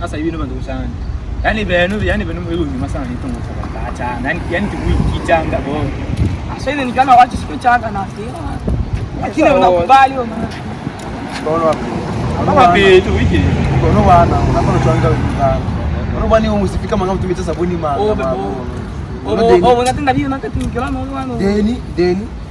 sasa hivi ndio ndugu zangu. yani benu yani benu hiyo nyuma sana ni tungo kwa kacha. yani yani tu kichanga bo Sasa hivi nikana wacha siku changa na sio. Lakini unakubali wewe maana. Kono wapi tu wiki kono wana unafanya changa wengine. Kono bani usifika mangamu tumita sabuni ma. Oh, Oh, oh, unatenda vile na kati ngila na wano. Deni, deni.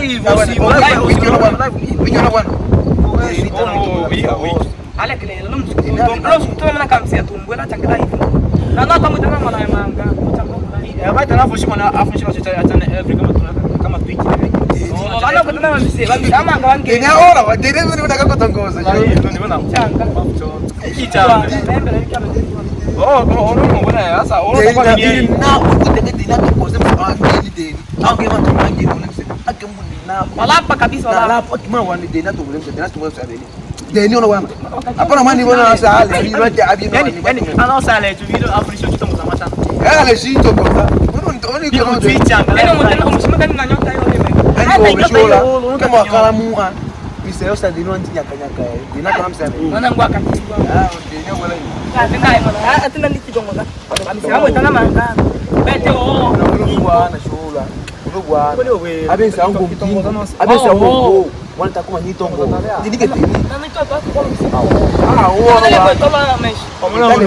live usimu ale kile lo msukumo lo msukumo na kama sia tumbwe na chakala hivi. Na na kama tena mwana manga. Abata na fushi mwana afushi kwa chochote hata every kama tuna kama twiki. Wala kwa tena mse basi kama anga wange. Kenya ora wa deni ndio nataka kutongoza. Ndio na Changa. kichanga. Oh, oh, ndio. Oh, mbona sasa Oh, kwa na nini? na utende deni na kukosa mwangi deni. Au kama tumangi ndio akembu nalapa kabisa nalapa kima wani dena to ngolem dena to ngolem sabeli deni ono wama apana mani bona sa ale bi no te abi no yani yani ana sa ale tu video afrisho tu mo zamata ya ale si to ko ta ono ndo ni ko tu changa eno mo tena mo shima kani na nyota yo lebe hata ikapela kama kala mu a bisa yo sa dino anti nyaka nyaka dina kama msa nana ngwa kati ah deni wala ni ka tena ai mala atena ni kidongo ta amisa mo tena manga bete o na ngwa na show ubwara abensi aho ngo mbyingo abensi aho ngo wanataka kumanya itongo ndidike teni awo awo awo awo awo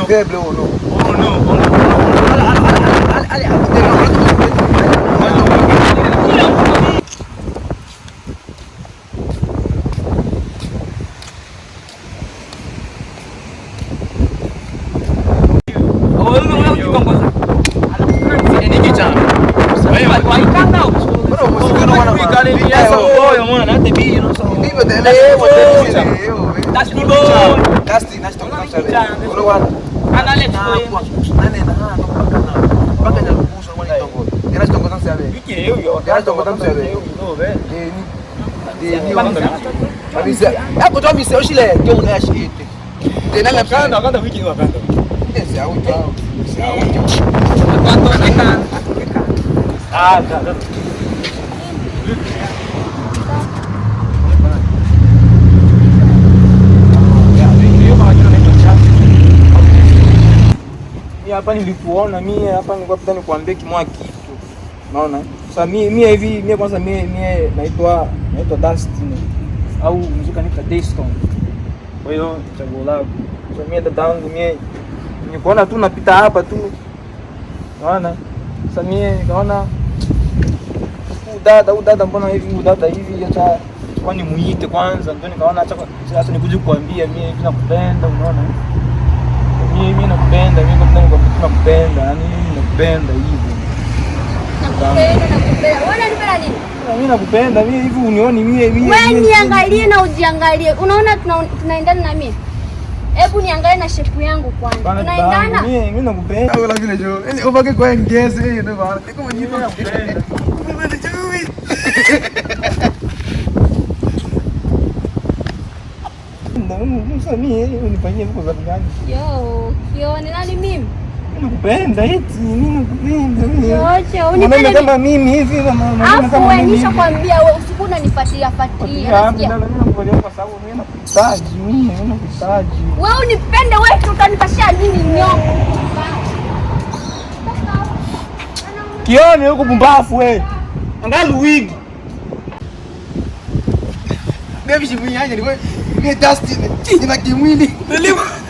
we got it. That's a boy, man. That's the beat, you know. So. People that live with the That's the boy. That's the that's the concept. Olo wala. Ana le tuko. Ana na ha no paka na. Paka na kuhusu mwana kitongo. Era kitongo tangu sabe. Iki hiyo hiyo. Era kitongo tangu sabe. Ndio be. Eh ni. Ni ni wanda. Kabisa. Hapo tu mimi sio shile ndio unaishi ete. Tena na kanda kanda wiki ni wakanda. Ndio sio au. Sio au. Kwanza na kanda. Ah, kanda. Hapa nilikuona mie hapa nilikuwa pita nikuambie kimoja kitu. Unaona? Sasa mie mie hivi mie kwanza mie mie naitwa naitwa Dustin au mzuka nita Dayston. Kwa hiyo chaguo langu. Sasa mimi dadangu mie nikuona tu napita hapa tu. Unaona? Sasa mie nikaona dada huyu dada mbona hivi huyu dada hivi acha kwani muite kwanza ndio nikaona acha sasa nikuje kuambia mimi hivi nakupenda unaona? Mimi mimi nakupenda mimi kwa sababu nakupenda yani mimi nakupenda hivi. Nakupenda, nakupenda. Wewe unanipenda nini? Mimi nakupenda mimi hivi unioni mimi mimi. Wewe niangalie na ujiangalie. Unaona tunaendana na mimi? Hebu niangalie na shepu yangu kwanza. Tunaendana? Mimi mimi nakupenda. Wala vile jo. Yaani ubaki kwa ngezi hiyo ndio bana. Niko mwenyewe. Nakupenda. Sasa mimi unifanyie vitu za gani? Yo, kione nani mimi? Nakupenda eti mimi nakupenda mimi. Unipende kama mimi hivi kama mwanaume Afu wewe nishakwambia wewe usiku unanifuatilia fuatilia. Nasikia. kwa sababu mimi nakuhitaji, mimi nakuhitaji. Wewe unipende wewe utanipashia nini nyongo? Kione huko pumbafu wewe. Angalia wigi. Baby, si punya jadi gue ngedas di cing lagi mili. Beli.